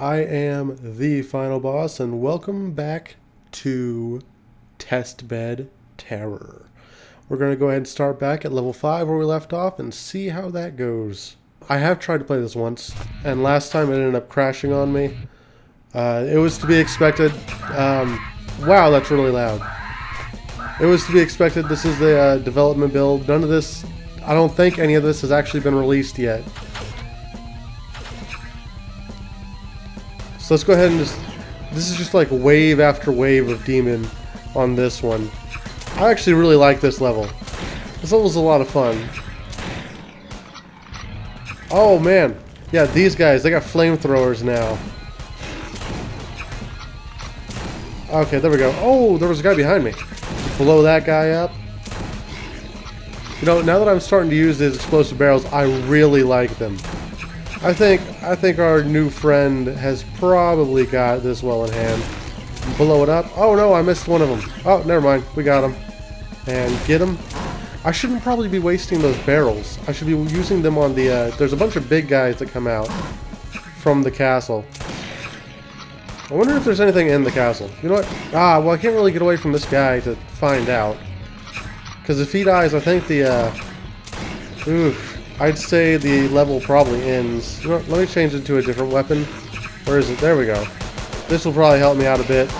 I am the final boss, and welcome back to Testbed Terror. We're going to go ahead and start back at level 5 where we left off and see how that goes. I have tried to play this once, and last time it ended up crashing on me. Uh, it was to be expected. Um, wow, that's really loud. It was to be expected. This is the uh, development build. None of this, I don't think any of this has actually been released yet. So let's go ahead and just... This is just like wave after wave of demon on this one. I actually really like this level. This level's a lot of fun. Oh man. Yeah, these guys, they got flamethrowers now. Okay, there we go. Oh, there was a guy behind me. Blow that guy up. You know, now that I'm starting to use these explosive barrels, I really like them. I think I think our new friend has probably got this well in hand. Blow it up. Oh no, I missed one of them. Oh, never mind. We got him. And get him. I shouldn't probably be wasting those barrels. I should be using them on the... Uh, there's a bunch of big guys that come out from the castle. I wonder if there's anything in the castle. You know what? Ah, well, I can't really get away from this guy to find out. Because if he dies, I think the... Uh, oof. I'd say the level probably ends. Let me change it to a different weapon. Where is it? There we go. This will probably help me out a bit.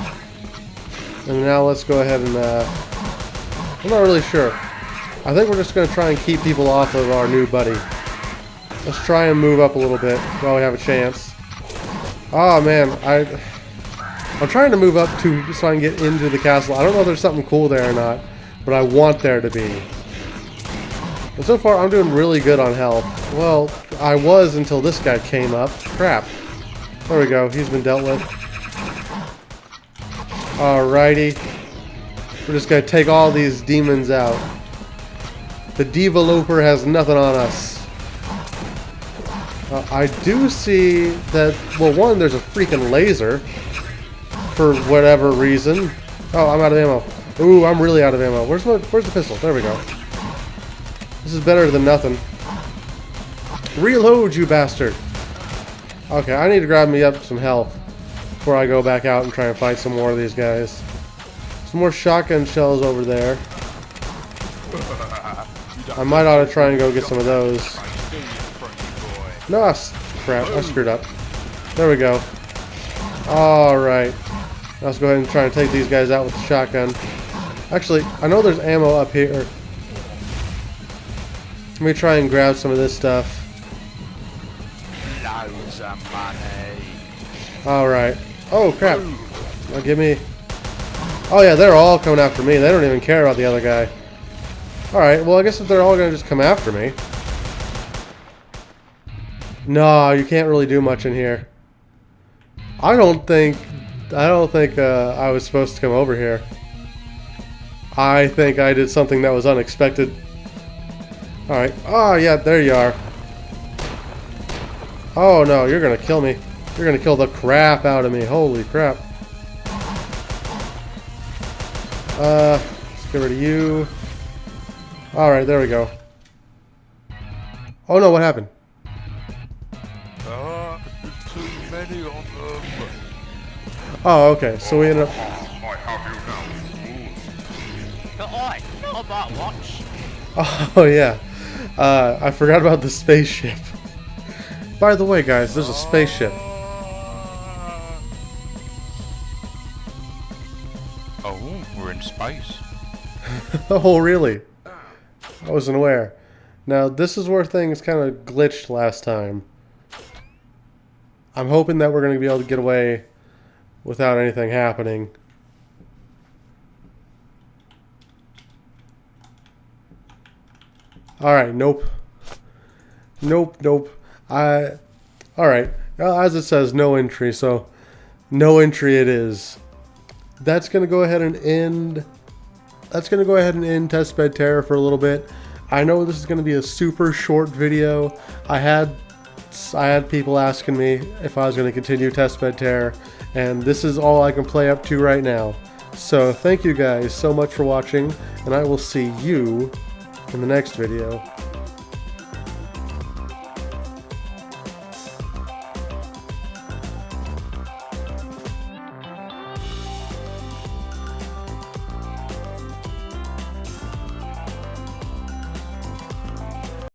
And now let's go ahead and, uh, I'm not really sure. I think we're just going to try and keep people off of our new buddy. Let's try and move up a little bit while we have a chance. Oh man, I, I'm trying to move up to so I can get into the castle. I don't know if there's something cool there or not, but I want there to be. And so far, I'm doing really good on health. Well, I was until this guy came up. Crap. There we go. He's been dealt with. Alrighty. We're just going to take all these demons out. The developer has nothing on us. Uh, I do see that, well, one, there's a freaking laser. For whatever reason. Oh, I'm out of ammo. Ooh, I'm really out of ammo. Where's my, where's the pistol? There we go. This is better than nothing. Reload, you bastard! Okay, I need to grab me up some health before I go back out and try and fight some more of these guys. Some more shotgun shells over there. I might ought to try and go get some of those. No, crap, I screwed up. There we go. Alright. Let's go ahead and try and take these guys out with the shotgun. Actually, I know there's ammo up here. Let me try and grab some of this stuff. Alright. Oh, crap. Oh, give me... Oh, yeah, they're all coming after me. They don't even care about the other guy. Alright, well, I guess if they're all going to just come after me... No, you can't really do much in here. I don't think... I don't think uh, I was supposed to come over here. I think I did something that was unexpected. Alright. Oh, yeah, there you are. Oh, no, you're gonna kill me. You're gonna kill the crap out of me. Holy crap. Uh, let's get rid of you. Alright, there we go. Oh, no, what happened? Oh, okay, so we ended up... I have you now. Oh, yeah. Uh, I forgot about the spaceship. By the way, guys, there's a spaceship. Oh, we're in space. oh, really? I wasn't aware. Now, this is where things kind of glitched last time. I'm hoping that we're going to be able to get away without anything happening. Alright, nope. Nope, nope. I... Alright, as it says, no entry, so no entry it is. That's going to go ahead and end... That's going to go ahead and end Testbed Terror for a little bit. I know this is going to be a super short video. I had I had people asking me if I was going to continue Testbed Terror, and this is all I can play up to right now. So thank you guys so much for watching, and I will see you in the next video.